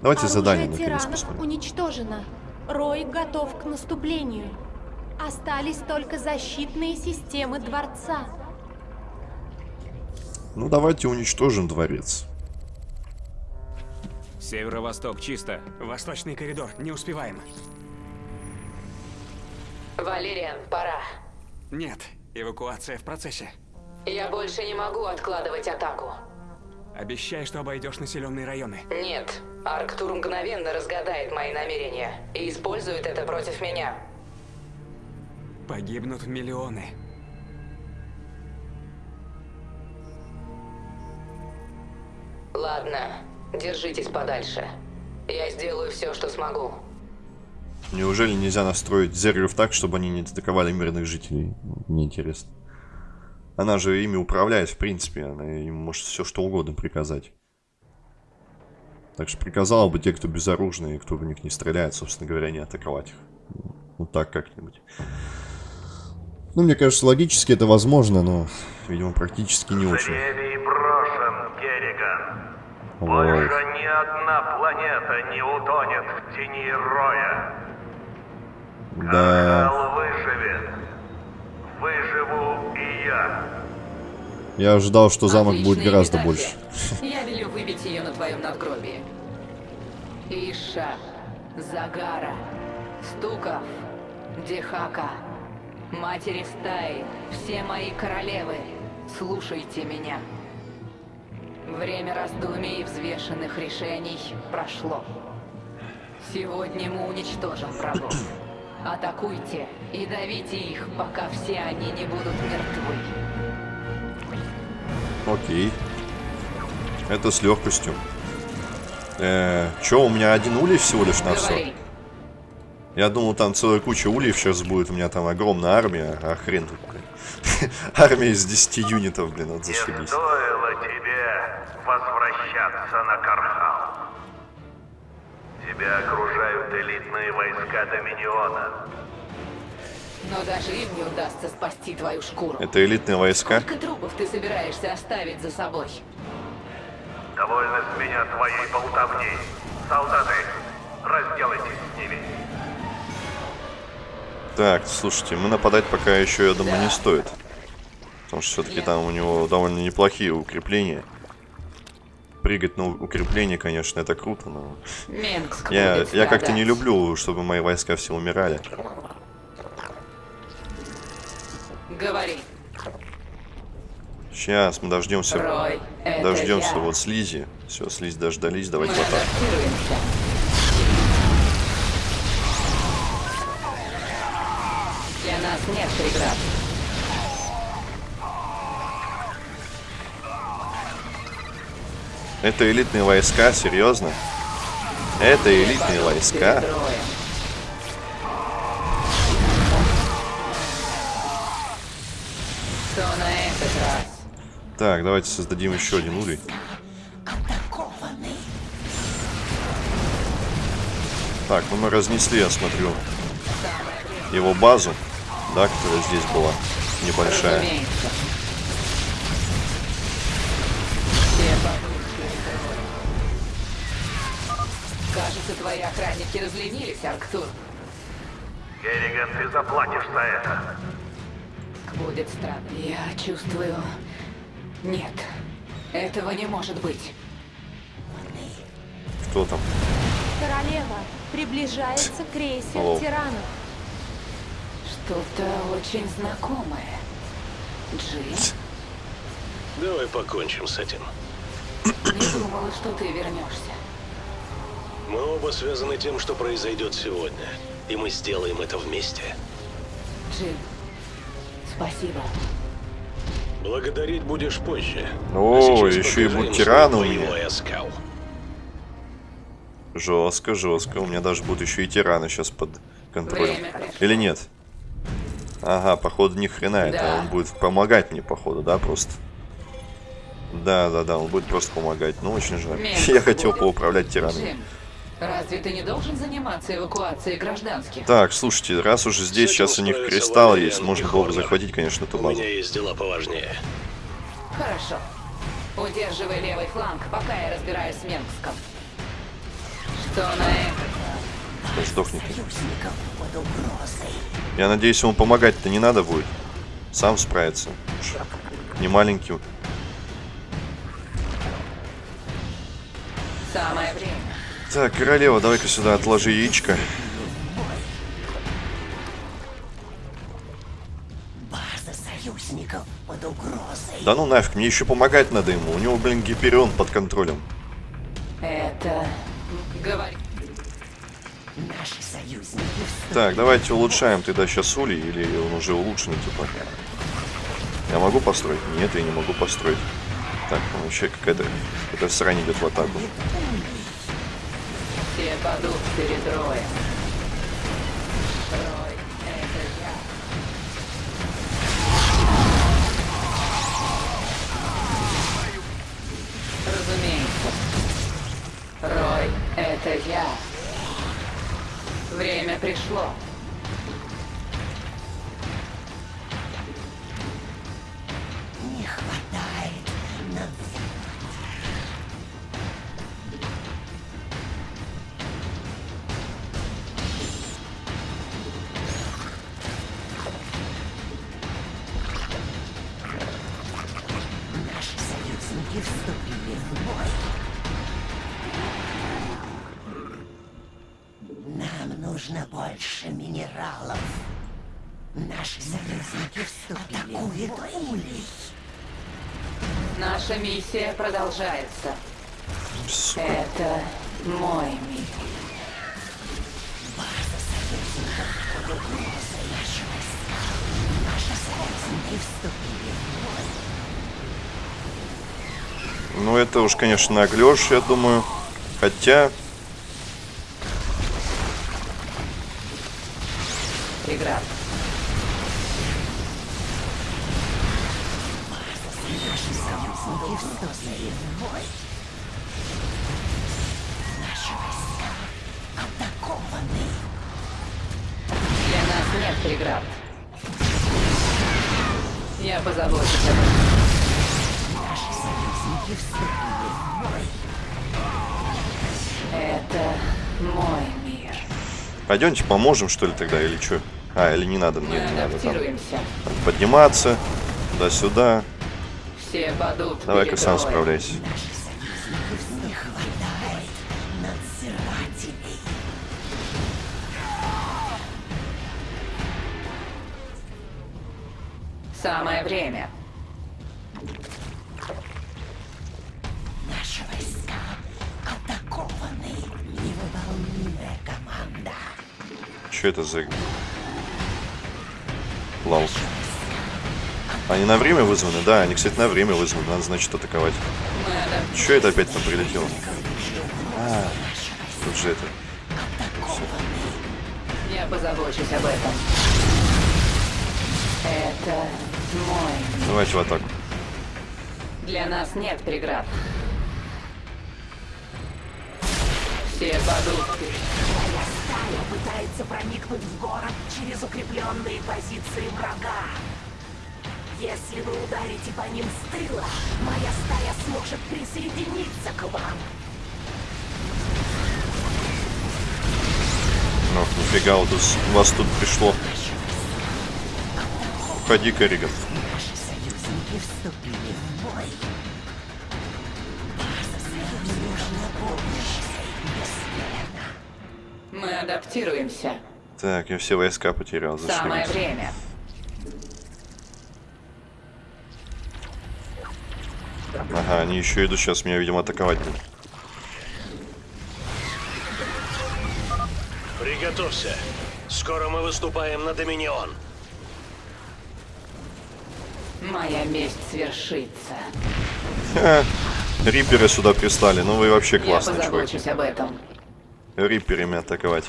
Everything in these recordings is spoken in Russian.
Давайте Оружие задание наконец посмотрим. уничтожено. Рой готов к наступлению. Остались только защитные системы дворца. Ну, давайте уничтожим дворец. Северо-восток чисто. Восточный коридор, не успеваем. Валериан, пора. Нет, эвакуация в процессе. Я больше не могу откладывать атаку. Обещай, что обойдешь населенные районы. Нет, Арктур мгновенно разгадает мои намерения и использует это против меня. Погибнут миллионы. Ладно, держитесь подальше. Я сделаю все, что смогу. Неужели нельзя настроить зергеров так, чтобы они не атаковали мирных жителей? Мне интересно. Она же ими управляет, в принципе. Она им может все что угодно приказать. Так что приказала бы те, кто безоружные, кто в них не стреляет, собственно говоря, не атаковать их. Ну так как-нибудь. Ну, мне кажется, логически это возможно, но, видимо, практически не очень. Брошен, Керриган. Вот. Больше ни одна планета не утонет в тени Роя. Да, Кал выживет. Выживу и я. я ожидал, что замок будет Отличная гораздо имитация. больше. Я велю выбить ее на твоем надгробии. Иша, Загара, Стуков, Дехака, Матери стаи, все мои королевы, слушайте меня. Время раздумий и взвешенных решений прошло. Сегодня мы уничтожим врагов. Атакуйте и давите их, пока все они не будут мертвы. Окей. Это с легкостью. Э, чё, у меня один улей всего лишь на все? Я думал, там целая куча ульев сейчас будет. У меня там огромная армия. А хрен тут, блин. Армия из 10 юнитов, блин, вот Не зашибись. стоило тебе возвращаться на Кархал. Тебя окружают элитные войска Доминиона. Но даже им не удастся спасти твою шкуру. Это элитные войска. Сколько трупов ты собираешься оставить за собой? Довольно с меня твоей болтовни. Солдаты, разделайтесь с ними. Так, слушайте, мы нападать пока еще, я думаю, не стоит. Потому что все-таки там у него довольно неплохие укрепления. Прыгать на укрепление, конечно, это круто, но... Менгск Я, я как-то не люблю, чтобы мои войска все умирали. Говори, Сейчас мы дождемся. Рой, Дождемся я. вот слизи. Все, слизь дождались, Мы давайте в атаку. адаптируемся. Для нас нет преград. Это элитные войска, серьезно? Это элитные войска? Перед Так, давайте создадим еще один улей. Так, ну мы разнесли, я смотрю, его базу, да, которая здесь была, небольшая. Кажется, твои охранники разленились, Арктур. Керриган, ты заплатишь за это. Будет странно. Я чувствую... Нет. Этого не может быть. Кто там? Королева, приближается крейсер Алло. тиранов. Что-то очень знакомое. Джин, Давай покончим с этим. не думала, что ты вернешься. Мы оба связаны тем, что произойдет сегодня. И мы сделаем это вместе. Джин, спасибо. Благодарить будешь позже. О, А еще и тиран у меня. Жестко, жестко. У меня даже будут еще и тираны сейчас под контролем. Время. Или нет? Ага, походу ни хрена это. Да. Он будет помогать мне, походу, да, просто? Да, да, да, он будет просто помогать. Ну, очень жаль. Я хотел поуправлять тиранами. Разве ты не должен заниматься эвакуацией гражданских? Так, слушайте, раз уже здесь сейчас у них кристалл есть, можно было бы захватить, конечно, эту У базу. меня есть дела поважнее. Хорошо. Удерживай левый фланг, пока я разбираюсь с Менгском. Зона М. Да сдохни ты. Я надеюсь, ему помогать-то не надо будет. Сам справится. Не маленький. Самое время. Так, королева, давай-ка сюда отложи яичко. База союзников под угрозой. Да ну нафиг, мне еще помогать надо ему. У него, блин, гиперион под контролем. Это... Говори. Наши союзники Так, давайте улучшаем тогда сейчас Ули, или он уже улучшенный, типа. Я могу построить? Нет, я не могу построить. Так, ну вообще какая-то какая срань идет в атаку. Падут перед Роем. Рой, это я. Разумеется. Рой, это я. Время пришло. Больше минералов. Наши союзники вступили в бой. Улей. Наша миссия продолжается. Сука. Это мой мир. Наши союзники вступили в бой. Ну это уж, конечно, наглешь, я думаю. Хотя, преград. Я позабочусь об этом. Наши союзники вступили. Это мой мир. пойдемте поможем, что ли, тогда, или что? А, или не надо, мне не надо там. подниматься, туда-сюда. Давай-ка сам справляйся. Наши Самое время. Наши войска атакованы. Невыполнимая команда. Что это за... Лал. Они на время вызваны? Да, они, кстати, на время вызваны. Надо, значит, атаковать. Адаптируемся. Что это опять там прилетело? А, тут же это... Я позабочусь об этом. Это. Давайте в атаку. Для нас нет преград. Все падут. Стая пытается проникнуть в город через укрепленные позиции врага. Если вы ударите по ним с тыла, моя стая сможет присоединиться к вам. Ну, нифига, вот вас тут пришло. Уходи, Корриган. Наши союзники вступили в бой. База союзников помощь бесследно. Мы адаптируемся. Так, я все войска потерял. Самое Зашибись. время. Ага, они еще идут сейчас меня, видимо, атаковать будут. Приготовься. Скоро мы выступаем на Доминион. Моя месть свершится. Ха, Риперы сюда пристали. Ну вы вообще классные чуваки. об этом. Риперами атаковать.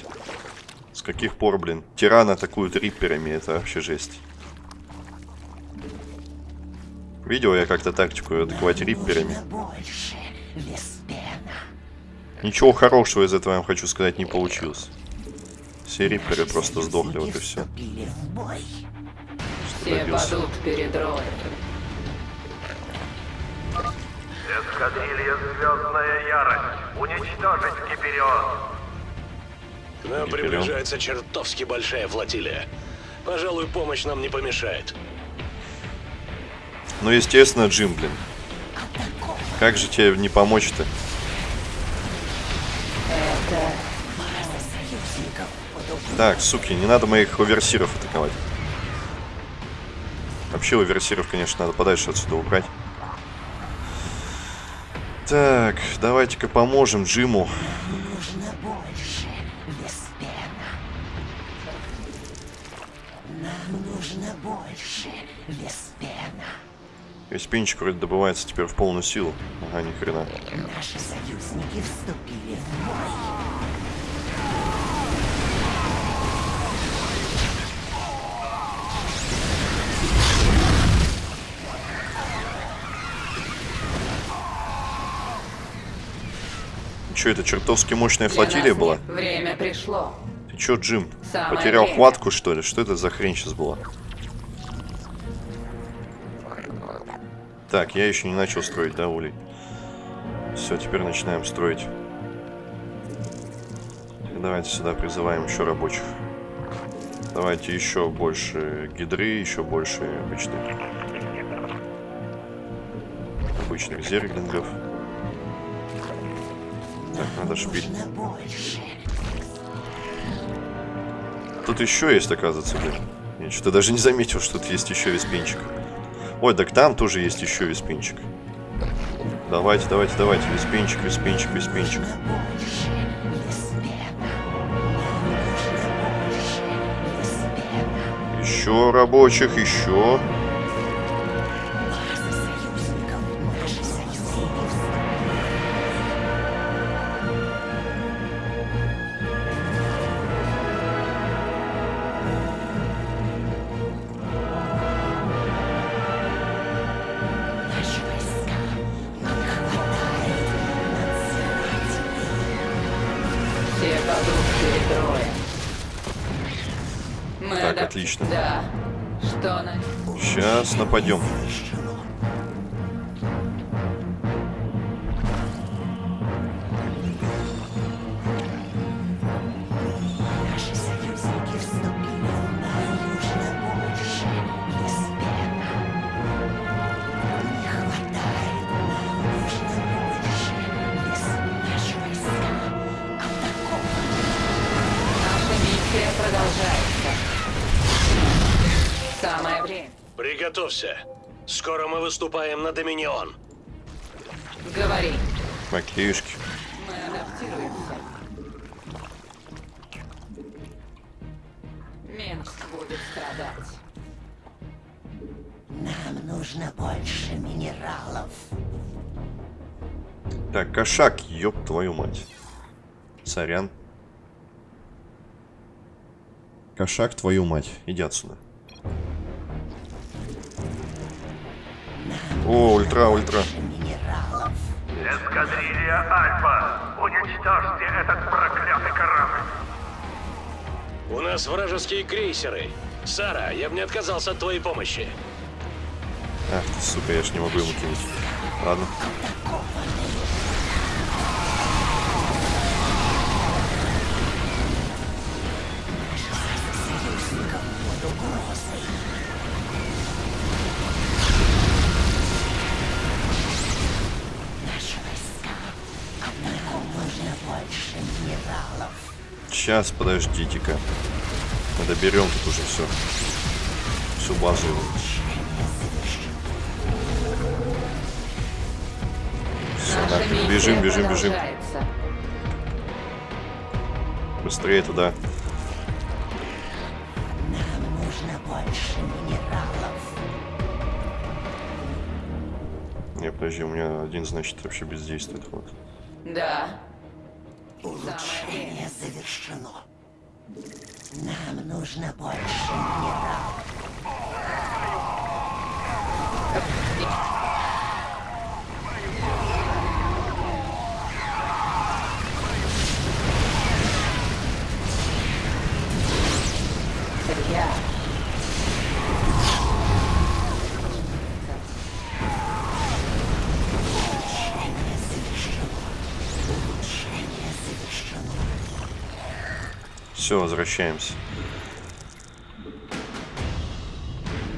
С каких пор, блин? Тираны атакуют риперами, это вообще жесть. Видел я как-то тактику атаковать рипперами. Ничего хорошего из этого, я вам хочу сказать, не получилось. Все рипперы просто сдохли, вот и все. вступили в бой. Все добился. падут перед Роем. Эскадрилья Звездная Ярость. Уничтожить Гиперион. К нам Не приближается чертовски большая флотилия. Пожалуй, помощь нам не помешает. Ну, естественно, Джим, блин. Как же тебе не помочь-то? Так, суки, не надо моих оверсиров атаковать. Вообще оверсиров, конечно, надо подальше отсюда убрать. Так, давайте-ка поможем Джиму. Нужно больше, Веспена. Нам нужно больше, Веспена. Веспинчик вроде добывается теперь в полную силу. Ага, ни хрена. Наши союзники вступили в бой. Че, это чертовски мощная Для флотилия была? Время пришло. Ты чё, Джим, Самое потерял время. хватку, что ли? Что это за хрень сейчас была? Так, я еще не начал строить, да, улей? Все, теперь начинаем строить. Давайте сюда призываем еще рабочих. Давайте еще больше гидры, еще больше обычных... Обычных зерглингов. Так, надо шпиль. Тут еще есть, оказывается, блин. Я что-то даже не заметил, что тут есть еще виспинчик. Ой, так там тоже есть еще виспинчик. Давайте, давайте, давайте. Нужно больше, Веспена. Еще рабочих, еще. Отлично. Да. Что на... Сейчас нападем. Приготовься. Скоро мы выступаем на Доминион. Говори. Макеюшки. Мы адаптируемся. Минск будет страдать. Нам нужно больше минералов. Так, кошак, ёб твою мать. Сорян. Кошак, твою мать. Иди отсюда. О, ультра, ультра. Эскадрилья Альфа, уничтожьте этот проклятый корабль. У нас вражеские крейсеры. Сара, я бы не отказался от твоей помощи. Ах ты, сука, я ж не могу ему кинуть. Ладно. Сейчас, подождите-ка. Мы доберем тут уже все. Всю базу. Все, нахрен. Бежим, бежим, бежим. Быстрее туда. Нам нужно больше минералов. Не, подожди, у меня один, значит, вообще бездействует. Вот. Да. Улучшение завершено. Нам нужно больше минералов. Все, возвращаемся.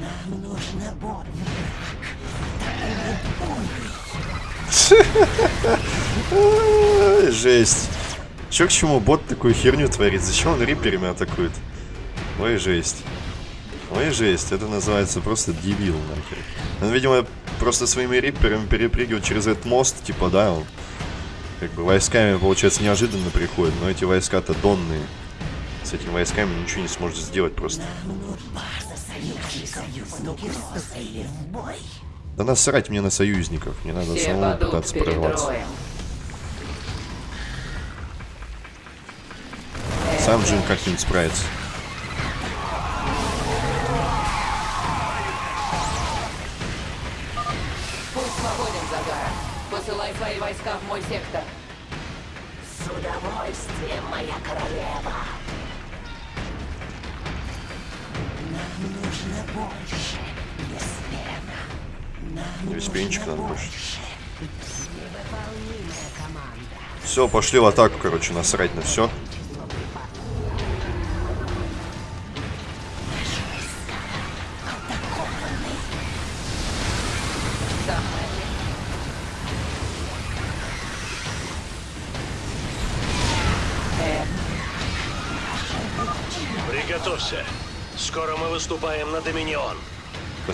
Нам нужно. Ой, Жесть. Чё к чему бот такую херню творит? Зачем он риперами атакует? Ой, жесть. Ой, жесть. Это называется просто дебил, нахер. Он, видимо, просто своими риперами перепрыгивает через этот мост, типа, да, он как бы войсками, получается, неожиданно приходит, но эти войска-то донные. С этими войсками ничего не сможет сделать просто. Да насрать мне на союзников, мне надо Все самому пытаться прорваться. роем. Сам Джин как-нибудь справится. Путь свободен, Загара. Посылай свои войска в мой сектор. С удовольствием, моя королева. Нужно больше, Еслена. Весь пенчик надо больше. Все, пошли в атаку, короче, насрать на все. Выступаем на Доминион.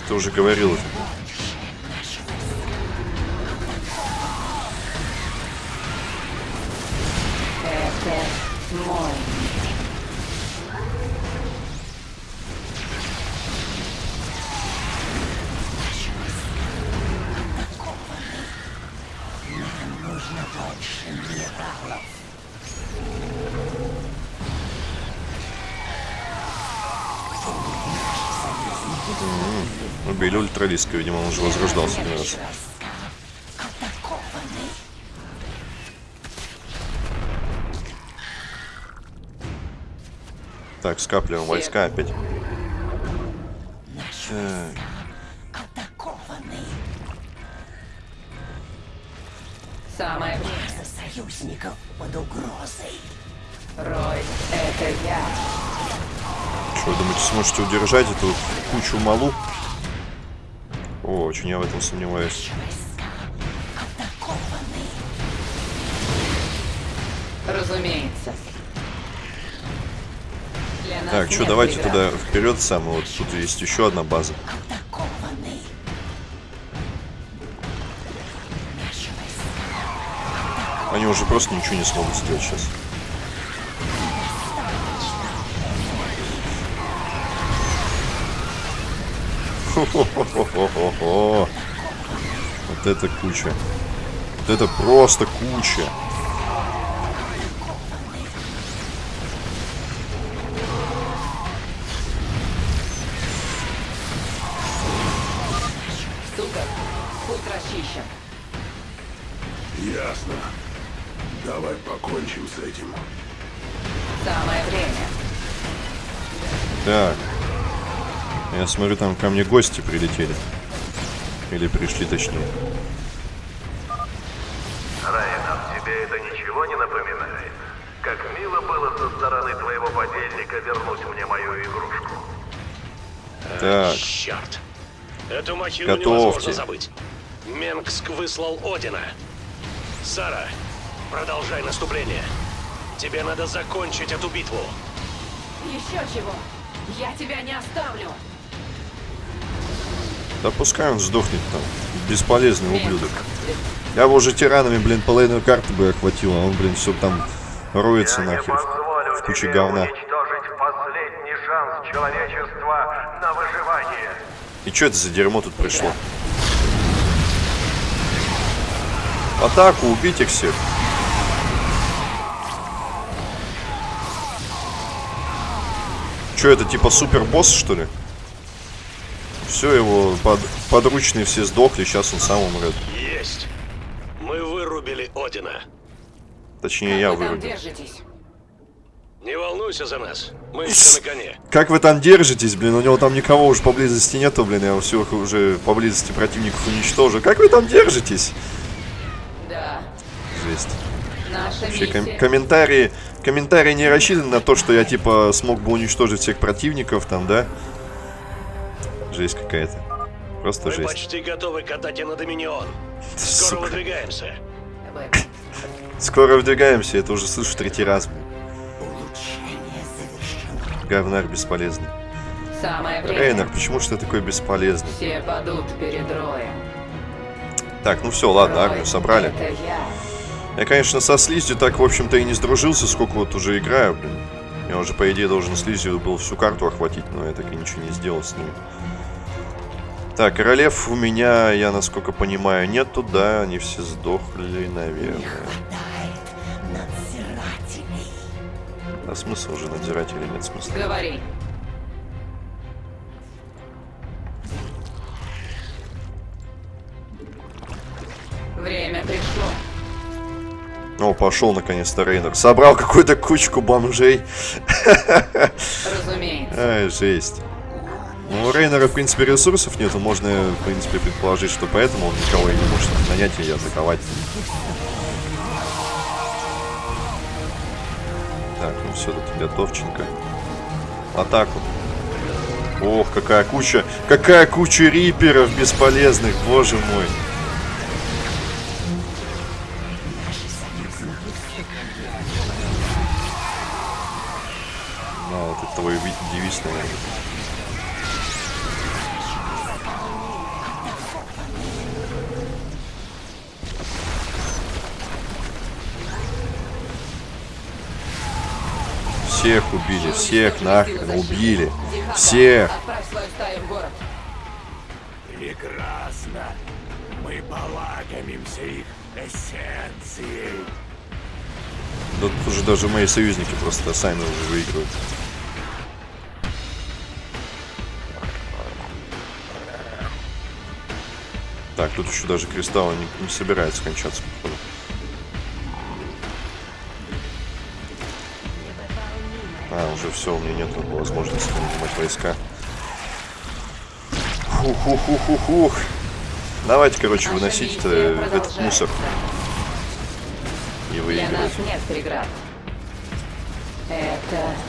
Ты уже говорил. Убили ультралиска, видимо, он уже возрождался один раз. Так, скапливаем войска опять. Так. Самое время. Союзников под угрозой. Рой, это я. что, вы думаете, сможете удержать эту кучу малу? Очень я в этом сомневаюсь. Разумеется. Так, что, давайте преград. туда вперед сам. Вот тут есть еще одна база. Они уже просто ничего не смогут сделать сейчас. Вот это куча. Вот это просто куча. Ко мне гости прилетели. Или пришли, точнее. Райан, тебе это ничего не напоминает? Как мило было со стороны твоего подельника вернуть мне мою игрушку. Так, Черт. Эту махину Готовьте. невозможно забыть. Менгск выслал Одина. Сара, продолжай наступление. Тебе надо закончить эту битву. Еще чего? Я тебя не оставлю. Да пускай он сдохнет там. Бесполезный ублюдок. Я бы уже тиранами, блин, половину карты бы охватил, а он, блин, все там роется нахер позволю в куче говна. И что это за дерьмо тут пришло? Атаку, убить их всех. Что это, типа супер босс, что ли? Все, его под- подручные все сдохли, сейчас он сам умрет. Есть. Мы вырубили Одина. Точнее, я Вы вырубил. держитесь. Не волнуйся за нас. Мы еще на коне. Как вы там держитесь, блин? У него там никого уже поблизости нету, блин. Я всех уже поблизости противников уничтожу. Как вы там держитесь? Да, Жесть. на Наша Вообще, ком- комментарии, комментарии не рассчитаны на то, что я типа смог бы уничтожить всех противников там, да? Жесть какая-то. Просто Мы жесть. почти готовы к атаке на Доминион. Скоро Сука. выдвигаемся. Скоро выдвигаемся, это уже слышу третий раз, блин. Говнарь бесполезный. Самое время. Рейнер, почему же ты такой бесполезный? Все падут перед роем. Так, ну все, ладно, Рой, армию собрали. Это я. Я, конечно, со слизью так, в общем-то, и не сдружился, сколько вот уже играю, блин. Я уже, по идее, должен слизью был всю карту охватить, но я так и ничего не сделал с ним. Так, королев у меня, я, насколько понимаю, нету, да, они все сдохли, наверное. А смысл уже надзирателей нет смысла. Говори. Время пришло. О, пошел наконец-то Рейнер. Собрал какую-то кучку бомжей. Разумеется. Ай, жесть. Ну, у Рейнера, в принципе, ресурсов нету. Можно, в принципе, предположить, что поэтому он никого и не может нанять и атаковать. Так, ну все, тут готовченко. Атаку. Ох, какая куча, какая куча риперов бесполезных, боже мой. Нахрен убили. Всех. Прекрасно. Мы полакомимся их эссенцией. Да тут уже даже мои союзники просто сами уже выигрывают. Так, тут еще даже кристалл не, не собирается кончаться, походу. А, уже все, у меня нет возможности нанимать войска. Фух-фух-фух-фух. Давайте, короче, выносить этот мусор и выигрывать. нас нет преград. Это...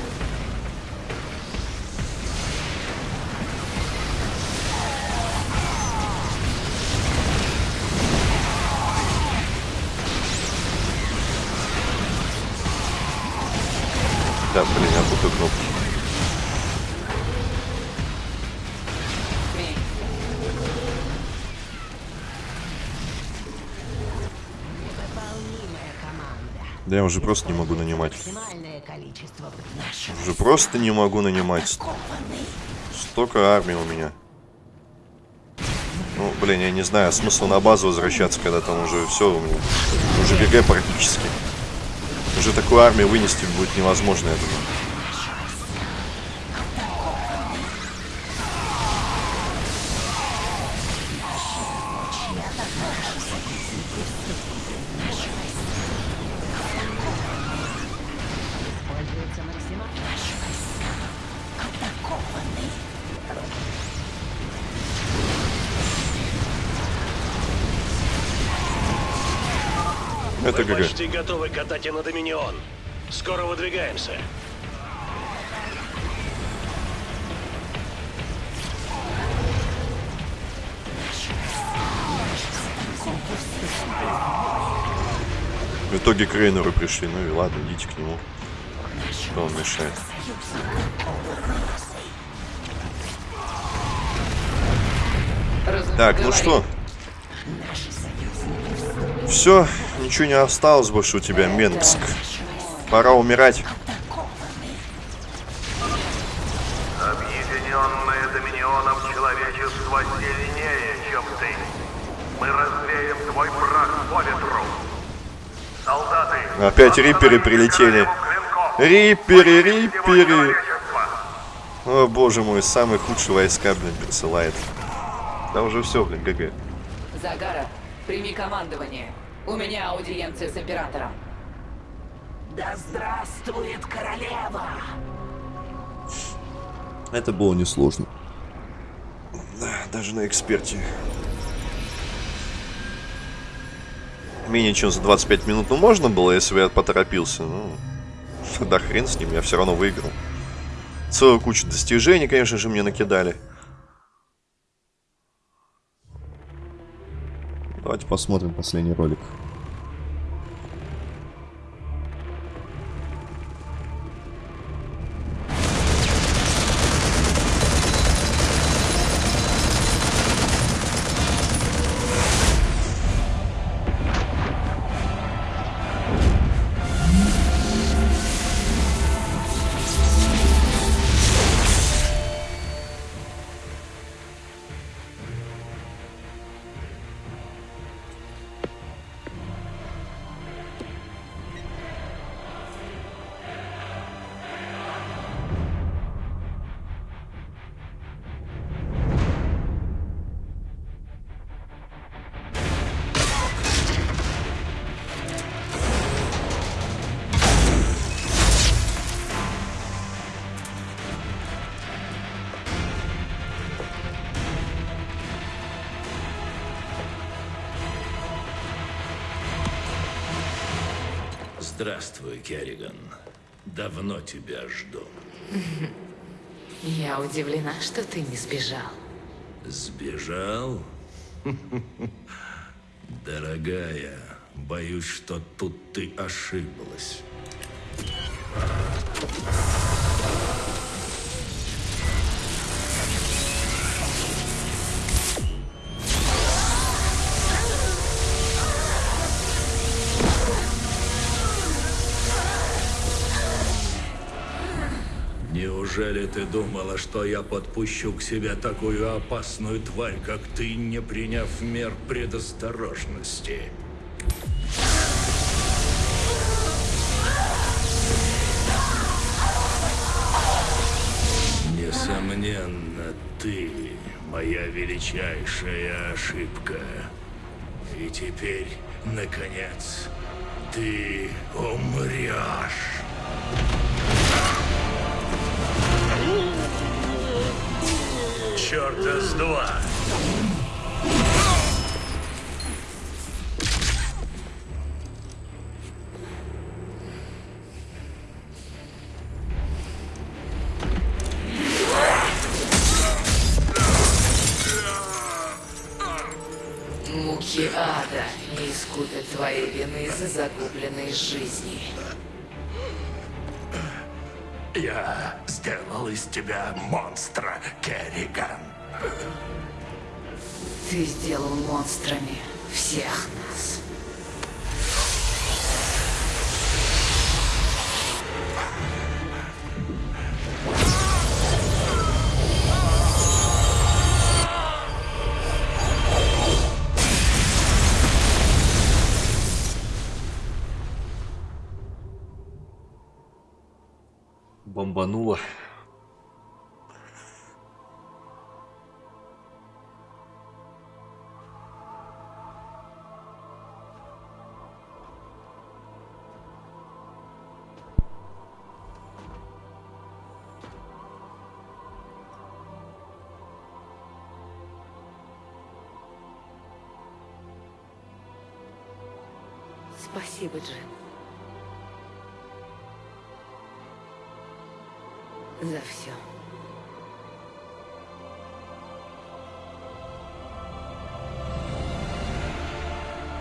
Да, блин, я путаю кнопки. Да я уже просто не могу нанимать. Уже просто не могу нанимать. Столько армии у меня. Ну, блин, я не знаю, смысл на базу возвращаться, когда там уже все. Уже ГГ практически. Уже такую армию вынести будет невозможно, я думаю. Почти готовы к атаке на Доминион. Скоро выдвигаемся. В итоге к пришли. Ну и ладно, идите к нему. Что он мешает? Так, ну что? Все, ничего не осталось больше у тебя, Менгск. Пора умирать. Объединенное Доминионом человечество сильнее, чем ты. Мы развеем твой прах по ветру. Солдаты! Опять риперы прилетели. Риперы, риперы. О, боже мой, самые худшие войска, блин, присылает. Да уже все, блин, ГГ. Загара, прими командование. У меня аудиенция с императором. Да здравствует королева! Это было несложно. Да, даже на эксперте. менее чем за 25 минут, ну, можно было, если бы я поторопился. Ну, да хрен с ним, я все равно выиграл. Целую кучу достижений, конечно же, мне накидали. Давайте посмотрим последний ролик. Здравствуй, Керриган. Давно тебя жду. Я удивлена, что ты не сбежал. Сбежал? Дорогая, боюсь, что тут ты ошиблась. Неужели ты думала, что я подпущу к себе такую опасную тварь, как ты, не приняв мер предосторожности? Несомненно, ты моя величайшая ошибка. И теперь, наконец, ты умрешь. door. Спасибо, Джин. За все.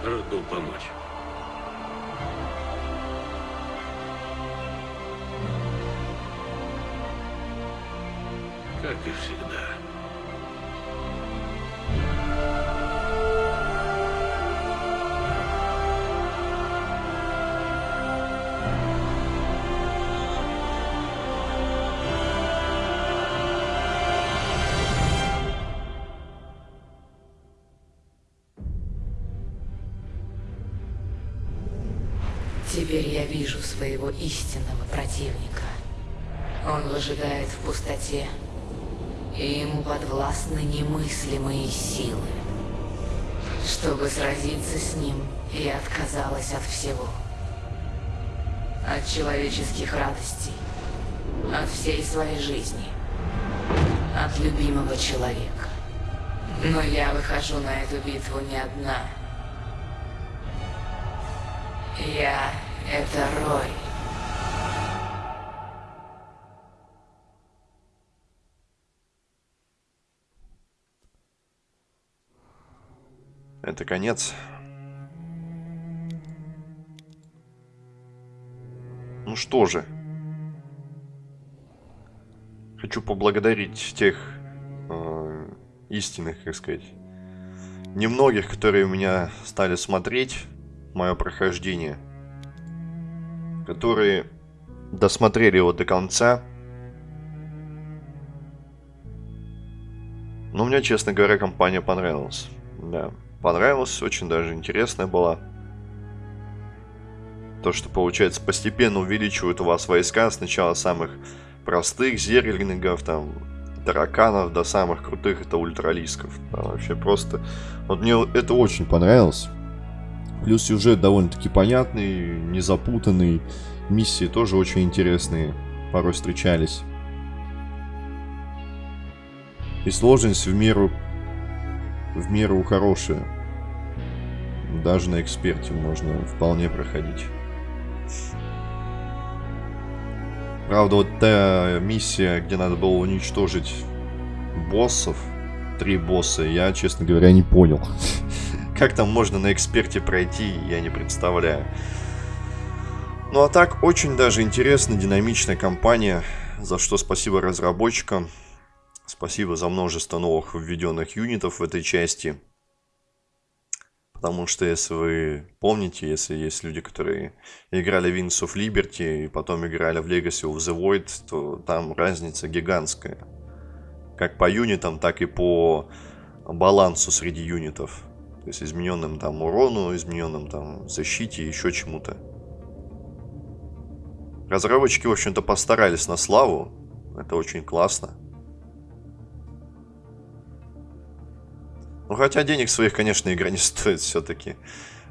Рад был помочь. Теперь я вижу своего истинного противника. Он выжидает в пустоте, и ему подвластны немыслимые силы. Чтобы сразиться с ним, я отказалась от всего. От человеческих радостей, от всей своей жизни, от любимого человека. Но я выхожу на эту битву не одна. Я — это Рой. Это конец. Ну что же. Хочу поблагодарить тех э, истинных, как сказать, немногих, которые меня стали смотреть мое прохождение. Которые досмотрели его до конца. Но мне, честно говоря, компания понравилась. Да, понравилась, очень даже интересная была. То, что, получается, постепенно увеличивают у вас войска. Сначала самых простых зерлингов, там, тараканов, до самых крутых, это ультралисков. Да, вообще просто... Вот мне это очень понравилось. Плюс сюжет довольно-таки понятный, незапутанный. Миссии тоже очень интересные. Порой встречались. И сложность в меру... В меру хорошая. Даже на эксперте можно вполне проходить. Правда, вот та миссия, где надо было уничтожить боссов, три босса, я, честно говоря, не понял. Как там можно на эксперте пройти, я не представляю. Ну а так, очень даже интересная, динамичная компания, за что спасибо разработчикам. Спасибо за множество новых введенных юнитов в этой части. Потому что, если вы помните, если есть люди, которые играли в Wings of Liberty и потом играли в Legacy of the Void, то там разница гигантская. Как по юнитам, так и по балансу среди юнитов. То есть измененным там урону, измененным там защите, еще чему-то. Разработчики, в общем-то, постарались на славу. Это очень классно. Ну, хотя денег своих, конечно, игра не стоит все-таки.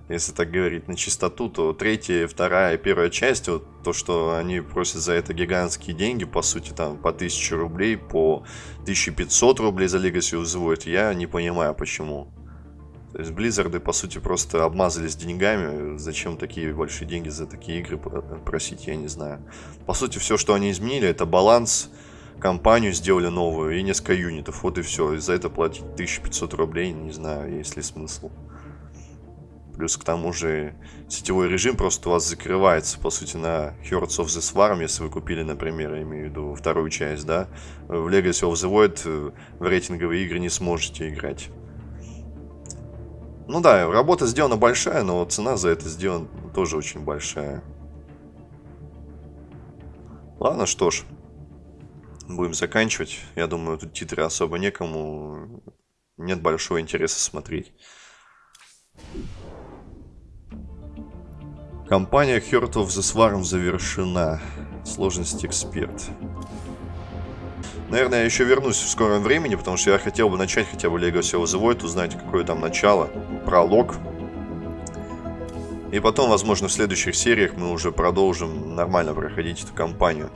Если так говорить на чистоту, то третья, вторая, первая часть, вот то, что они просят за это гигантские деньги, по сути, там, по 1000 рублей, по 1500 рублей за Legacy взводят, я не понимаю, почему. То есть Близзарды, по сути, просто обмазались деньгами. Зачем такие большие деньги за такие игры просить, я не знаю. По сути, все, что они изменили, это баланс компанию сделали новую и несколько юнитов. Вот и все. И за это платить 1500 рублей, не знаю, есть ли смысл. Плюс к тому же сетевой режим просто у вас закрывается, по сути, на Hearts of the Swarm, если вы купили, например, я имею в виду вторую часть, да. В Legacy of the Void э, в рейтинговые игры не сможете играть. Ну да, работа сделана большая, но цена за это сделана тоже очень большая. Ладно, что ж будем заканчивать. Я думаю, тут титры особо некому. Нет большого интереса смотреть. Компания Heart of the Swarm завершена. Сложность эксперт. Наверное, я еще вернусь в скором времени, потому что я хотел бы начать хотя бы of the Void, узнать, какое там начало, пролог. И потом, возможно, в следующих сериях мы уже продолжим нормально проходить эту кампанию.